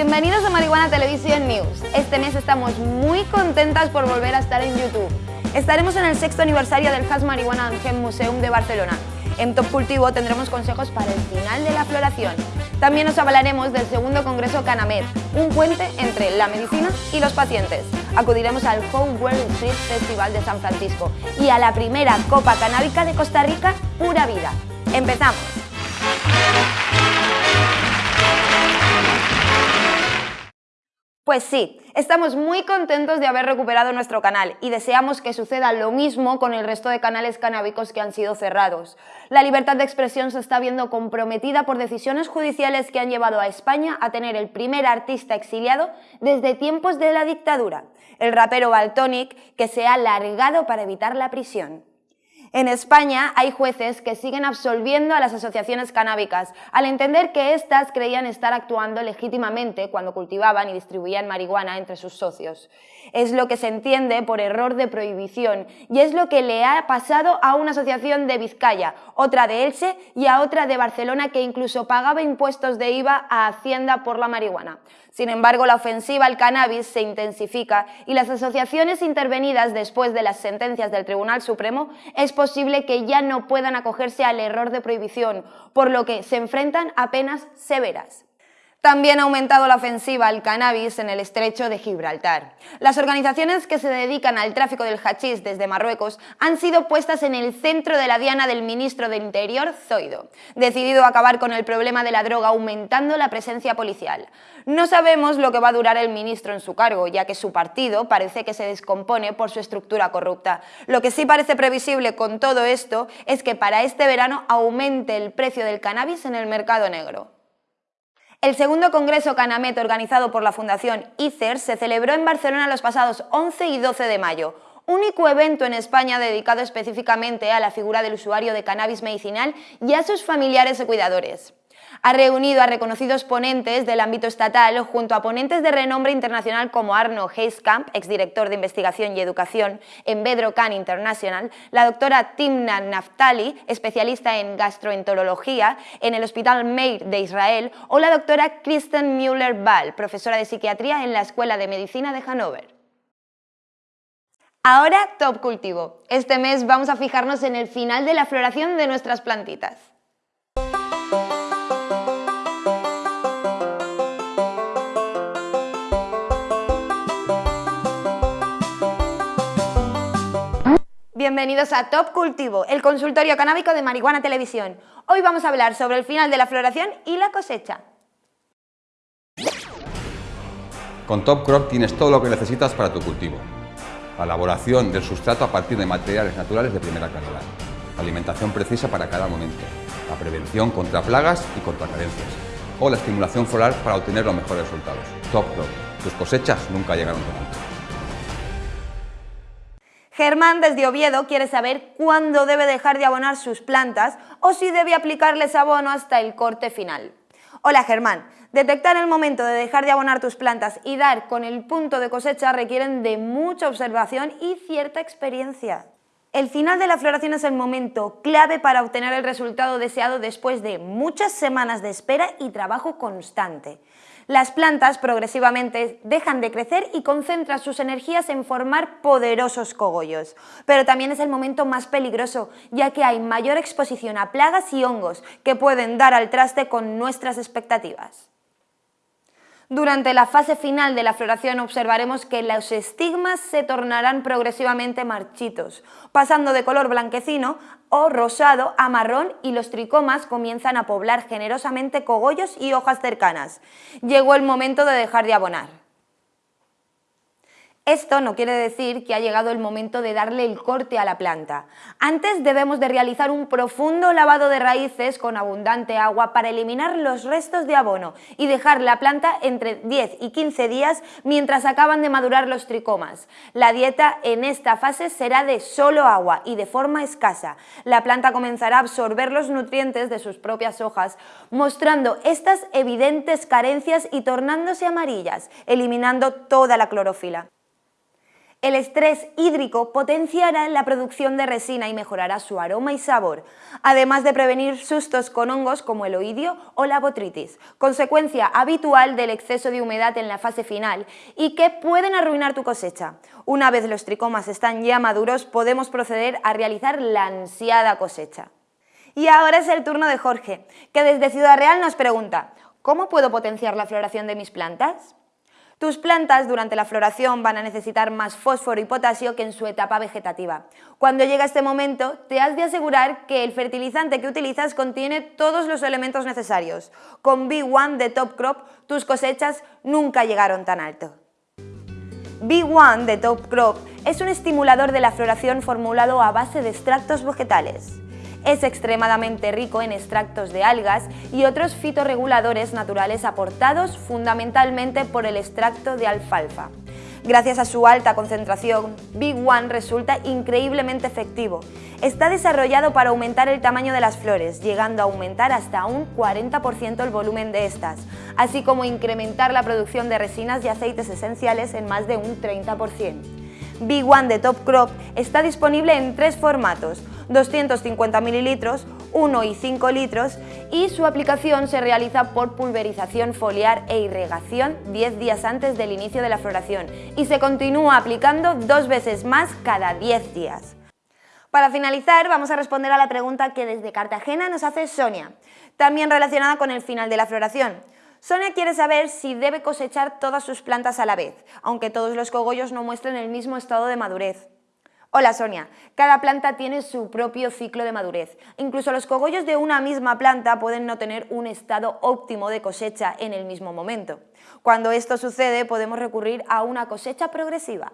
Bienvenidos a Marihuana Televisión News. Este mes estamos muy contentas por volver a estar en YouTube. Estaremos en el sexto aniversario del Hash Marihuana Museum de Barcelona. En Top Cultivo tendremos consejos para el final de la floración. También nos hablaremos del segundo Congreso Canamed, un puente entre la medicina y los pacientes. Acudiremos al Home World Street Festival de San Francisco y a la primera Copa Canábica de Costa Rica, Pura Vida. ¡Empezamos! Pues sí, estamos muy contentos de haber recuperado nuestro canal y deseamos que suceda lo mismo con el resto de canales canábicos que han sido cerrados. La libertad de expresión se está viendo comprometida por decisiones judiciales que han llevado a España a tener el primer artista exiliado desde tiempos de la dictadura, el rapero Baltonic, que se ha largado para evitar la prisión. En España hay jueces que siguen absolviendo a las asociaciones canábicas al entender que éstas creían estar actuando legítimamente cuando cultivaban y distribuían marihuana entre sus socios. Es lo que se entiende por error de prohibición y es lo que le ha pasado a una asociación de Vizcaya, otra de Elche y a otra de Barcelona que incluso pagaba impuestos de IVA a Hacienda por la marihuana. Sin embargo, la ofensiva al cannabis se intensifica y las asociaciones intervenidas después de las sentencias del Tribunal Supremo es posible que ya no puedan acogerse al error de prohibición, por lo que se enfrentan a penas severas. También ha aumentado la ofensiva al cannabis en el estrecho de Gibraltar. Las organizaciones que se dedican al tráfico del hachís desde Marruecos han sido puestas en el centro de la diana del ministro del Interior, Zoido, decidido a acabar con el problema de la droga aumentando la presencia policial. No sabemos lo que va a durar el ministro en su cargo, ya que su partido parece que se descompone por su estructura corrupta. Lo que sí parece previsible con todo esto es que para este verano aumente el precio del cannabis en el mercado negro. El segundo Congreso Canamet organizado por la Fundación ICER se celebró en Barcelona los pasados 11 y 12 de mayo, único evento en España dedicado específicamente a la figura del usuario de cannabis medicinal y a sus familiares y cuidadores ha reunido a reconocidos ponentes del ámbito estatal junto a ponentes de renombre internacional como Arno Heiskamp, exdirector de Investigación y Educación en Bedrocan International, la doctora Timna Naftali, especialista en gastroenterología en el Hospital Meir de Israel, o la doctora Kristen Müller-Ball, profesora de psiquiatría en la Escuela de Medicina de Hannover. Ahora, top cultivo. Este mes vamos a fijarnos en el final de la floración de nuestras plantitas. Bienvenidos a Top Cultivo, el consultorio canábico de Marihuana Televisión. Hoy vamos a hablar sobre el final de la floración y la cosecha. Con Top Crop tienes todo lo que necesitas para tu cultivo. La elaboración del sustrato a partir de materiales naturales de primera calidad. La alimentación precisa para cada momento. La prevención contra plagas y contra carencias. O la estimulación floral para obtener los mejores resultados. Top Crop. Tus cosechas nunca llegaron tan alto. Germán desde Oviedo quiere saber cuándo debe dejar de abonar sus plantas o si debe aplicarles abono hasta el corte final. Hola Germán, detectar el momento de dejar de abonar tus plantas y dar con el punto de cosecha requieren de mucha observación y cierta experiencia. El final de la floración es el momento clave para obtener el resultado deseado después de muchas semanas de espera y trabajo constante las plantas progresivamente dejan de crecer y concentran sus energías en formar poderosos cogollos. Pero también es el momento más peligroso, ya que hay mayor exposición a plagas y hongos que pueden dar al traste con nuestras expectativas. Durante la fase final de la floración observaremos que los estigmas se tornarán progresivamente marchitos, pasando de color blanquecino o rosado a marrón y los tricomas comienzan a poblar generosamente cogollos y hojas cercanas. Llegó el momento de dejar de abonar. Esto no quiere decir que ha llegado el momento de darle el corte a la planta. Antes debemos de realizar un profundo lavado de raíces con abundante agua para eliminar los restos de abono y dejar la planta entre 10 y 15 días mientras acaban de madurar los tricomas. La dieta en esta fase será de solo agua y de forma escasa. La planta comenzará a absorber los nutrientes de sus propias hojas, mostrando estas evidentes carencias y tornándose amarillas, eliminando toda la clorofila. El estrés hídrico potenciará la producción de resina y mejorará su aroma y sabor, además de prevenir sustos con hongos como el oidio o la botritis, consecuencia habitual del exceso de humedad en la fase final y que pueden arruinar tu cosecha. Una vez los tricomas están ya maduros, podemos proceder a realizar la ansiada cosecha. Y ahora es el turno de Jorge, que desde Ciudad Real nos pregunta, ¿cómo puedo potenciar la floración de mis plantas? Tus plantas durante la floración van a necesitar más fósforo y potasio que en su etapa vegetativa. Cuando llega este momento, te has de asegurar que el fertilizante que utilizas contiene todos los elementos necesarios. Con B1 de Top Crop, tus cosechas nunca llegaron tan alto. B1 de Top Crop es un estimulador de la floración formulado a base de extractos vegetales. Es extremadamente rico en extractos de algas y otros fitorreguladores naturales aportados fundamentalmente por el extracto de alfalfa. Gracias a su alta concentración, Big One resulta increíblemente efectivo. Está desarrollado para aumentar el tamaño de las flores, llegando a aumentar hasta un 40% el volumen de estas, así como incrementar la producción de resinas y aceites esenciales en más de un 30%. Big One de Top Crop está disponible en tres formatos, 250 mililitros, 1 y 5 litros y su aplicación se realiza por pulverización foliar e irrigación 10 días antes del inicio de la floración y se continúa aplicando dos veces más cada 10 días. Para finalizar, vamos a responder a la pregunta que desde Cartagena nos hace Sonia, también relacionada con el final de la floración. Sonia quiere saber si debe cosechar todas sus plantas a la vez, aunque todos los cogollos no muestren el mismo estado de madurez. Hola Sonia, cada planta tiene su propio ciclo de madurez. Incluso los cogollos de una misma planta pueden no tener un estado óptimo de cosecha en el mismo momento. Cuando esto sucede podemos recurrir a una cosecha progresiva.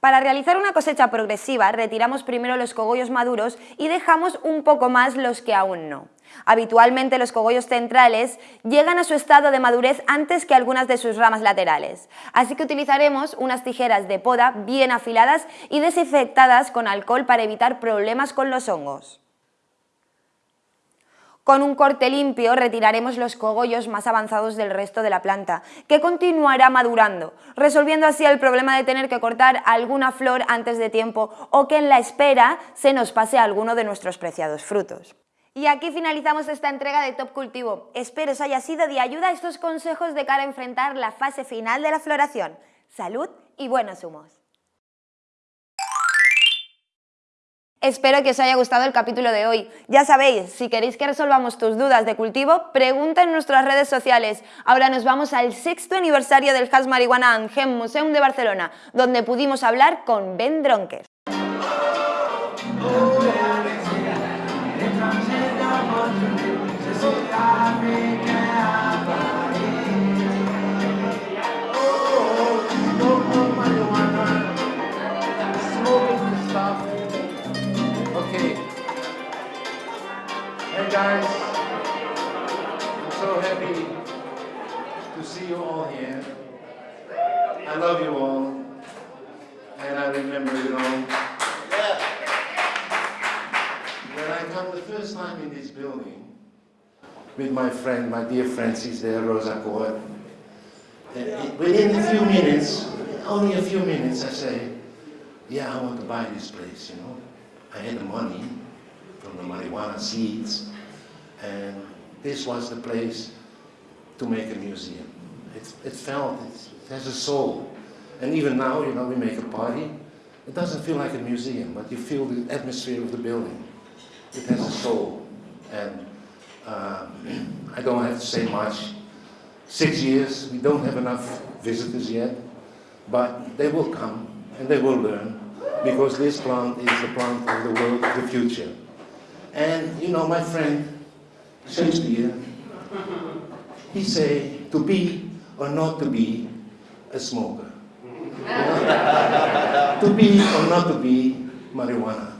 Para realizar una cosecha progresiva retiramos primero los cogollos maduros y dejamos un poco más los que aún no. Habitualmente los cogollos centrales llegan a su estado de madurez antes que algunas de sus ramas laterales, así que utilizaremos unas tijeras de poda bien afiladas y desinfectadas con alcohol para evitar problemas con los hongos. Con un corte limpio retiraremos los cogollos más avanzados del resto de la planta, que continuará madurando, resolviendo así el problema de tener que cortar alguna flor antes de tiempo o que en la espera se nos pase alguno de nuestros preciados frutos. Y aquí finalizamos esta entrega de Top Cultivo. Espero os haya sido de ayuda estos consejos de cara a enfrentar la fase final de la floración. Salud y buenos humos. Espero que os haya gustado el capítulo de hoy. Ya sabéis, si queréis que resolvamos tus dudas de cultivo, pregunta en nuestras redes sociales. Ahora nos vamos al sexto aniversario del Has Marihuana Angem Museum de Barcelona, donde pudimos hablar con Ben Dronker. Guys, I'm so happy to see you all here. I love you all. And I remember, you know, when I come the first time in this building, with my friend, my dear Francis there, Rosa Cohen, within a few minutes, only a few minutes, I say, yeah, I want to buy this place, you know. I had the money from the marijuana seeds. And this was the place to make a museum. It, it felt, it has a soul. And even now, you know, we make a party. It doesn't feel like a museum, but you feel the atmosphere of the building. It has a soul. And uh, I don't have to say much. Six years, we don't have enough visitors yet, but they will come and they will learn because this plant is the plant of the world of the future. And, you know, my friend Shakespeare, he say to be or not to be a smoker. to be or not to be marijuana.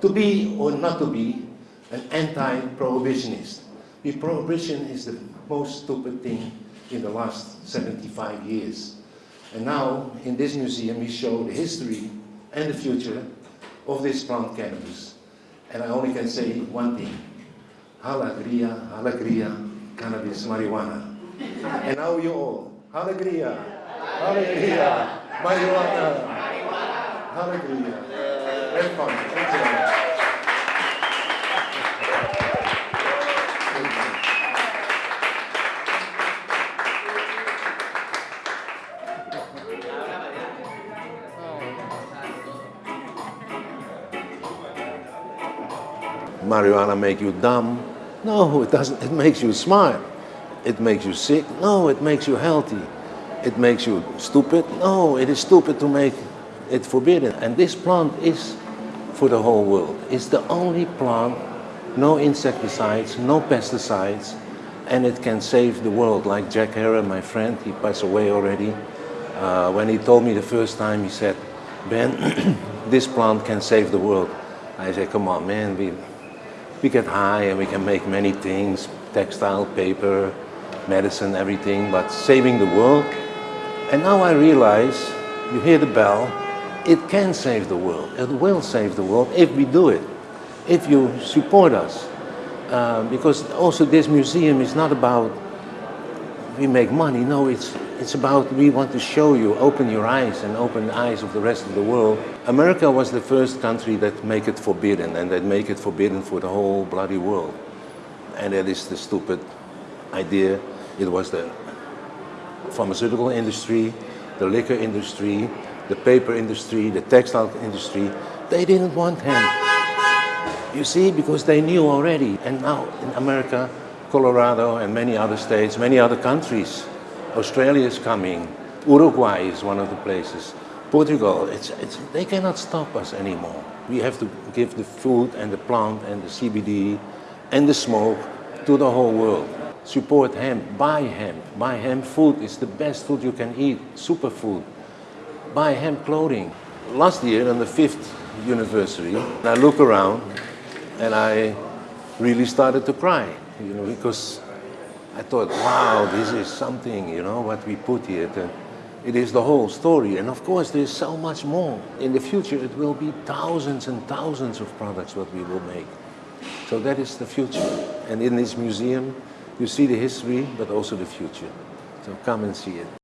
To be or not to be an anti-prohibitionist. The prohibition is the most stupid thing in the last 75 years. And now, in this museum, we show the history and the future of this plant cannabis. And I only can say one thing. Alegría, alegría, cannabis, marijuana. And now you all, alegría, alegría, Marijuana. Hallelujah. Have fun. Enjoy. marijuana make you dumb. No, it doesn't. It makes you smart. It makes you sick. No, it makes you healthy. It makes you stupid. No, it is stupid to make it forbidden. And this plant is for the whole world. It's the only plant, no insecticides, no pesticides, and it can save the world. Like Jack Herer, my friend, he passed away already. Uh, when he told me the first time, he said, Ben, this plant can save the world. I said, come on, man, we, we get high and we can make many things, textile, paper, medicine, everything, but saving the world. And now I realize, you hear the bell, it can save the world. It will save the world if we do it, if you support us. Uh, because also this museum is not about we make money. No, it's, it's about we want to show you, open your eyes and open the eyes of the rest of the world. America was the first country that make it forbidden and that make it forbidden for the whole bloody world. And that is the stupid idea. It was the pharmaceutical industry, the liquor industry, the paper industry, the textile industry. They didn't want him. You see, because they knew already. And now in America, Colorado and many other states, many other countries. Australia is coming. Uruguay is one of the places. Portugal, it's, it's, they cannot stop us anymore. We have to give the food and the plant and the CBD and the smoke to the whole world. Support hemp, buy hemp. Buy hemp food is the best food you can eat, superfood. Buy hemp clothing. Last year on the fifth anniversary, I look around and I really started to cry you know, because I thought, wow, this is something, you know, what we put here. It is the whole story. And of course, there's so much more. In the future, it will be thousands and thousands of products what we will make. So that is the future. And in this museum, you see the history, but also the future. So come and see it.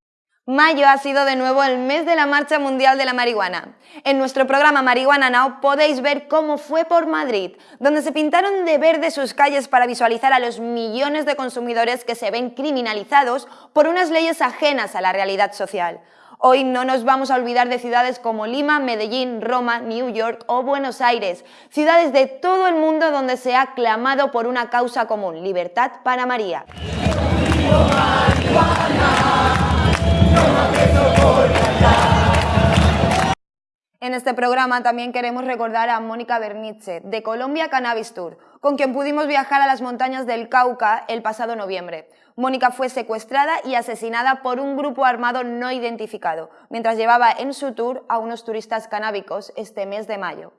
Mayo ha sido de nuevo el mes de la Marcha Mundial de la Marihuana. En nuestro programa Marihuana Now podéis ver cómo fue por Madrid, donde se pintaron de verde sus calles para visualizar a los millones de consumidores que se ven criminalizados por unas leyes ajenas a la realidad social. Hoy no nos vamos a olvidar de ciudades como Lima, Medellín, Roma, New York o Buenos Aires, ciudades de todo el mundo donde se ha clamado por una causa común, libertad para María. En este programa también queremos recordar a Mónica Bernice, de Colombia Cannabis Tour, con quien pudimos viajar a las montañas del Cauca el pasado noviembre. Mónica fue secuestrada y asesinada por un grupo armado no identificado, mientras llevaba en su tour a unos turistas canábicos este mes de mayo.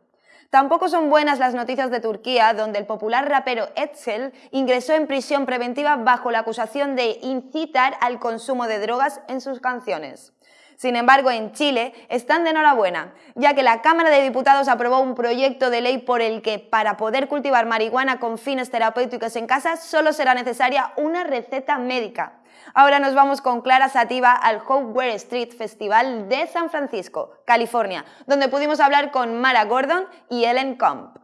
Tampoco son buenas las noticias de Turquía, donde el popular rapero Etzel ingresó en prisión preventiva bajo la acusación de incitar al consumo de drogas en sus canciones. Sin embargo, en Chile están de enhorabuena, ya que la Cámara de Diputados aprobó un proyecto de ley por el que para poder cultivar marihuana con fines terapéuticos en casa solo será necesaria una receta médica. Ahora nos vamos con Clara Sativa al Howard Street Festival de San Francisco, California, donde pudimos hablar con Mara Gordon y Ellen Comp.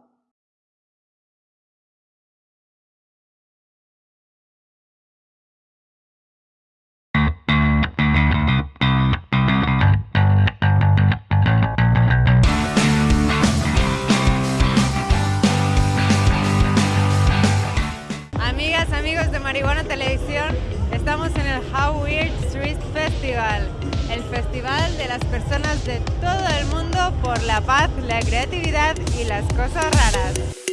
Marihuana Televisión, Estamos en el How Weird Street Festival, el festival de las personas de todo el mundo por la paz, la creatividad y las cosas raras.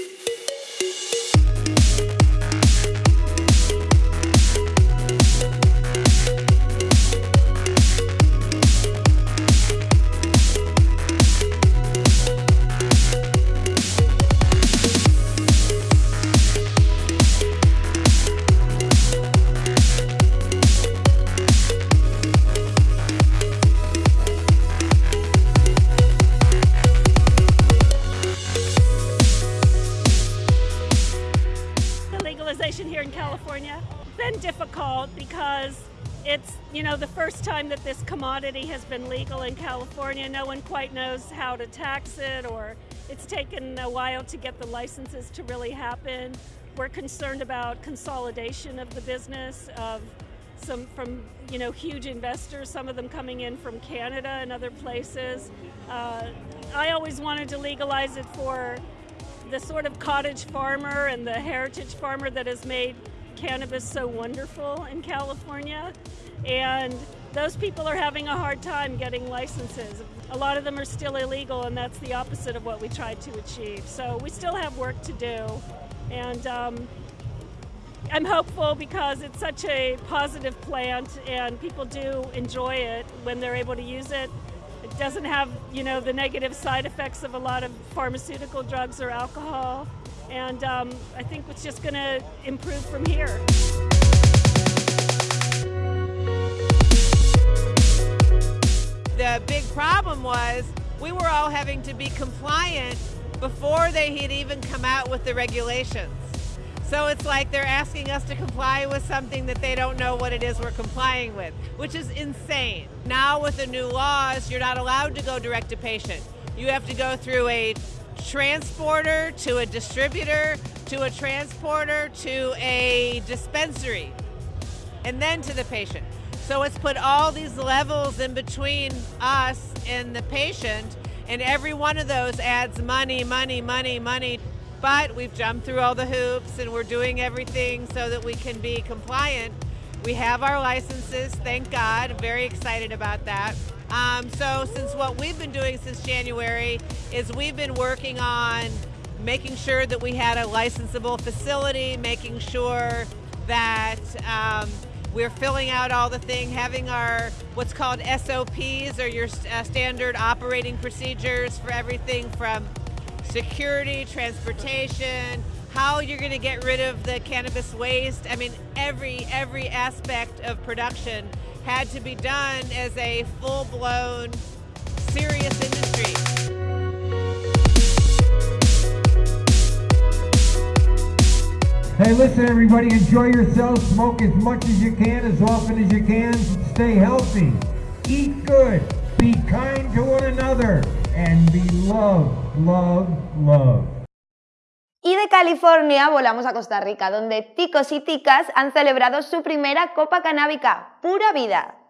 First time that this commodity has been legal in California. No one quite knows how to tax it, or it's taken a while to get the licenses to really happen. We're concerned about consolidation of the business of some from you know huge investors, some of them coming in from Canada and other places. Uh, I always wanted to legalize it for the sort of cottage farmer and the heritage farmer that has made cannabis so wonderful in California. And those people are having a hard time getting licenses. A lot of them are still illegal, and that's the opposite of what we tried to achieve. So we still have work to do. And um, I'm hopeful because it's such a positive plant and people do enjoy it when they're able to use it. It doesn't have, you know, the negative side effects of a lot of pharmaceutical drugs or alcohol. And um, I think it's just going to improve from here. The big problem was we were all having to be compliant before they had even come out with the regulations. So it's like they're asking us to comply with something that they don't know what it is we're complying with, which is insane. Now with the new laws, you're not allowed to go direct to patient. You have to go through a transporter to a distributor to a transporter to a dispensary and then to the patient. So it's put all these levels in between us and the patient, and every one of those adds money, money, money, money. But we've jumped through all the hoops and we're doing everything so that we can be compliant. We have our licenses, thank God. Very excited about that. Um, so since what we've been doing since January is we've been working on making sure that we had a licensable facility, making sure that um, we're filling out all the thing, having our what's called SOPs or your uh, standard operating procedures for everything from security, transportation, how you're going to get rid of the cannabis waste. I mean, every every aspect of production had to be done as a full-blown serious industry. Hey, listen, everybody, enjoy yourself. Smoke as much as you can, as often as you can. Stay healthy. Eat good. Be kind to one another. And be love, love, love. Y de California volamos a Costa Rica, donde ticos y ticas han celebrado su primera copa canábica, Pura Vida.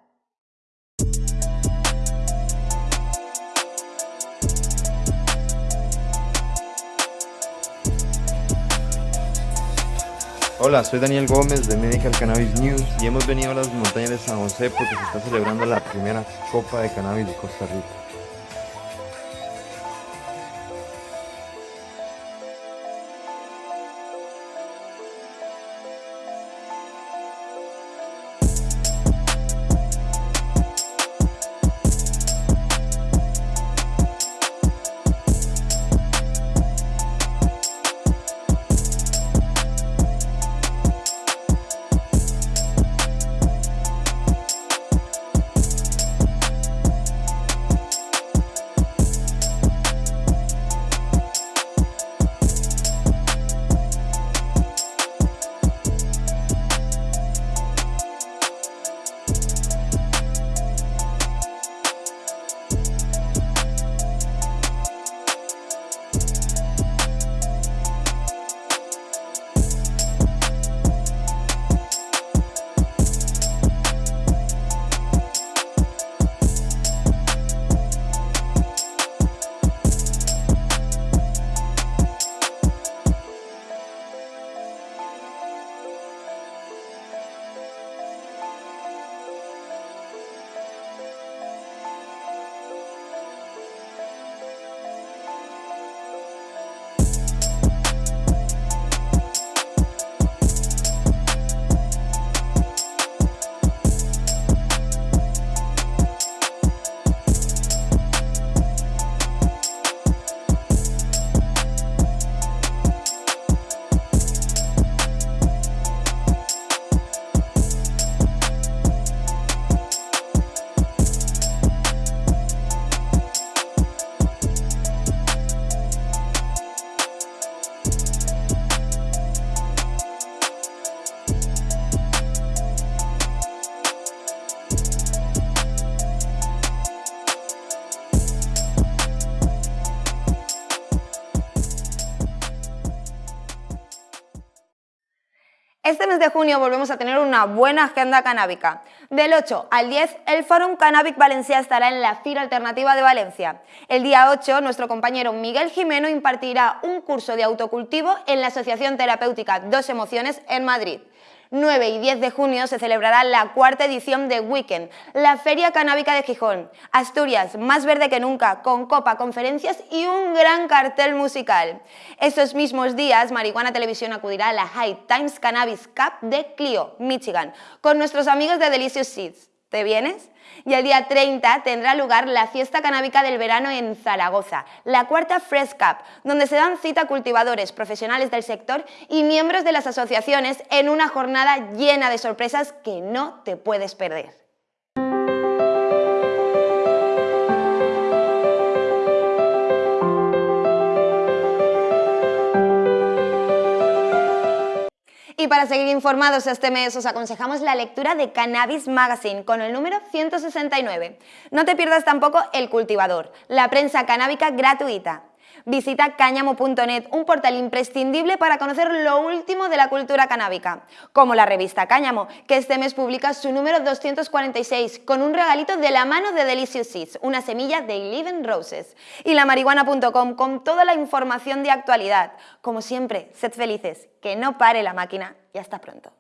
Hola, soy Daniel Gómez de Medical Cannabis News y hemos venido a las montañas de San José porque se está celebrando la primera Copa de Cannabis de Costa Rica. Este mes de junio volvemos a tener una buena agenda canábica. Del 8 al 10, el Fórum Cannabic Valencia estará en la Fira Alternativa de Valencia. El día 8, nuestro compañero Miguel Jimeno impartirá un curso de autocultivo en la Asociación Terapéutica Dos Emociones en Madrid. 9 y 10 de junio se celebrará la cuarta edición de Weekend, la Feria Canábica de Gijón. Asturias, más verde que nunca, con copa, conferencias y un gran cartel musical. Esos mismos días, Marihuana Televisión acudirá a la High Times Cannabis Cup de Clio, Michigan, con nuestros amigos de Delicious Seeds. ¿Te vienes? Y el día 30 tendrá lugar la fiesta canábica del verano en Zaragoza, la cuarta Fresh Cup, donde se dan cita cultivadores, profesionales del sector y miembros de las asociaciones en una jornada llena de sorpresas que no te puedes perder. Y para seguir informados este mes os aconsejamos la lectura de Cannabis Magazine con el número 169. No te pierdas tampoco El Cultivador, la prensa canábica gratuita. Visita cáñamo.net, un portal imprescindible para conocer lo último de la cultura canábica, como la revista Cáñamo, que este mes publica su número 246 con un regalito de la mano de Delicious Seeds, una semilla de Living Roses, y la marihuana.com con toda la información de actualidad. Como siempre, sed felices, que no pare la máquina y hasta pronto.